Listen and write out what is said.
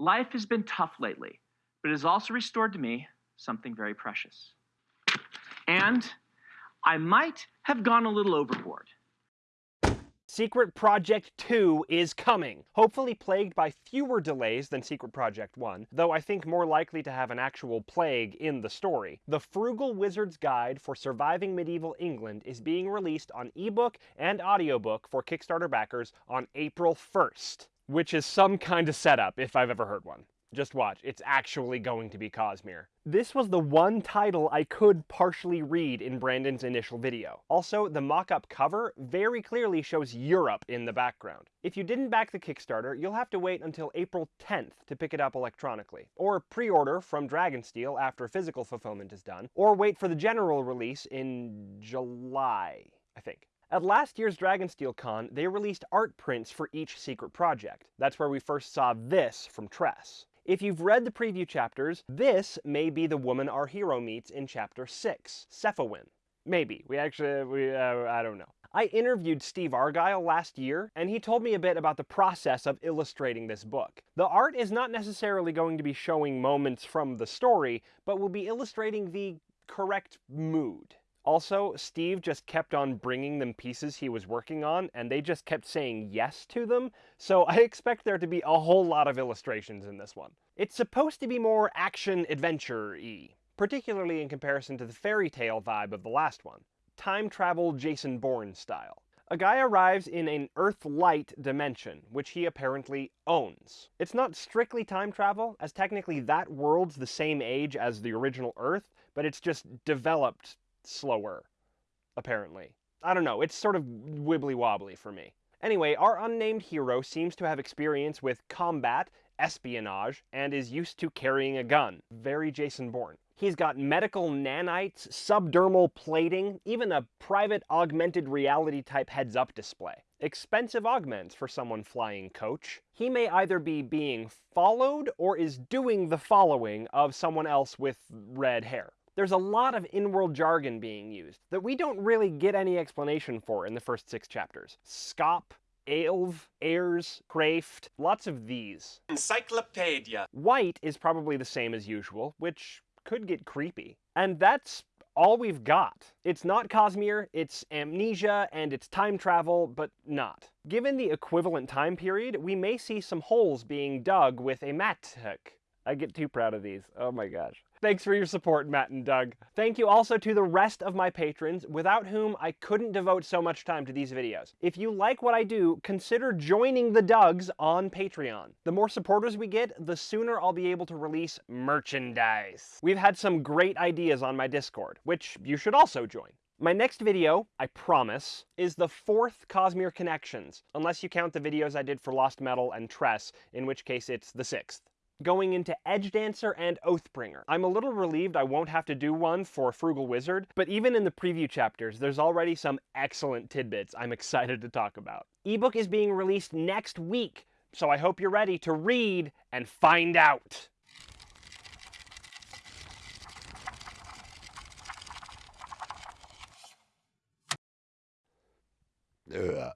Life has been tough lately, but it has also restored to me something very precious. And I might have gone a little overboard. Secret Project 2 is coming, hopefully plagued by fewer delays than Secret Project 1, though I think more likely to have an actual plague in the story. The Frugal Wizard's Guide for Surviving Medieval England is being released on ebook and audiobook for Kickstarter backers on April 1st, which is some kind of setup if I've ever heard one. Just watch, it's actually going to be Cosmere. This was the one title I could partially read in Brandon's initial video. Also, the mock-up cover very clearly shows Europe in the background. If you didn't back the Kickstarter, you'll have to wait until April 10th to pick it up electronically, or pre-order from Dragonsteel after physical fulfillment is done, or wait for the general release in July, I think. At last year's Dragonsteel Con, they released art prints for each secret project. That's where we first saw this from Tress. If you've read the preview chapters, this may be the woman our hero meets in chapter 6, Cephawin. Maybe. We actually, we, uh, I don't know. I interviewed Steve Argyle last year, and he told me a bit about the process of illustrating this book. The art is not necessarily going to be showing moments from the story, but will be illustrating the correct mood. Also, Steve just kept on bringing them pieces he was working on, and they just kept saying yes to them, so I expect there to be a whole lot of illustrations in this one. It's supposed to be more action-adventure-y, particularly in comparison to the fairy tale vibe of the last one. Time travel Jason Bourne style. A guy arrives in an Earth-light dimension, which he apparently owns. It's not strictly time travel, as technically that world's the same age as the original Earth, but it's just developed slower, apparently. I don't know, it's sort of wibbly wobbly for me. Anyway, our unnamed hero seems to have experience with combat, espionage, and is used to carrying a gun. Very Jason Bourne. He's got medical nanites, subdermal plating, even a private augmented reality type heads-up display. Expensive augments for someone flying coach. He may either be being followed or is doing the following of someone else with red hair there's a lot of in-world jargon being used that we don't really get any explanation for in the first six chapters. Scop, Aelv, Airs, Craft, lots of these. Encyclopedia. White is probably the same as usual, which could get creepy. And that's all we've got. It's not Cosmere, it's amnesia, and it's time travel, but not. Given the equivalent time period, we may see some holes being dug with a mattock. I get too proud of these. Oh my gosh. Thanks for your support, Matt and Doug. Thank you also to the rest of my patrons, without whom I couldn't devote so much time to these videos. If you like what I do, consider joining the Dougs on Patreon. The more supporters we get, the sooner I'll be able to release merchandise. We've had some great ideas on my Discord, which you should also join. My next video, I promise, is the fourth Cosmere Connections, unless you count the videos I did for Lost Metal and Tress, in which case it's the sixth going into Edgedancer and Oathbringer. I'm a little relieved I won't have to do one for Frugal Wizard, but even in the preview chapters, there's already some excellent tidbits I'm excited to talk about. Ebook is being released next week, so I hope you're ready to read and find out. Ugh.